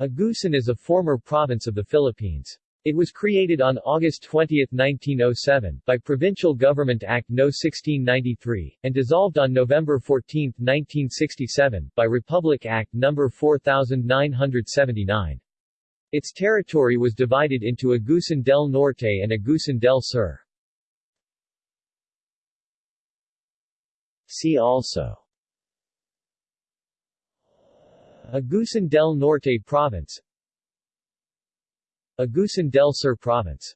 Agusan is a former province of the Philippines. It was created on August 20, 1907, by Provincial Government Act No. 1693, and dissolved on November 14, 1967, by Republic Act No. 4979. Its territory was divided into Agusan del Norte and Agusan del Sur. See also Agusan del Norte Province. Agusan del Sur Province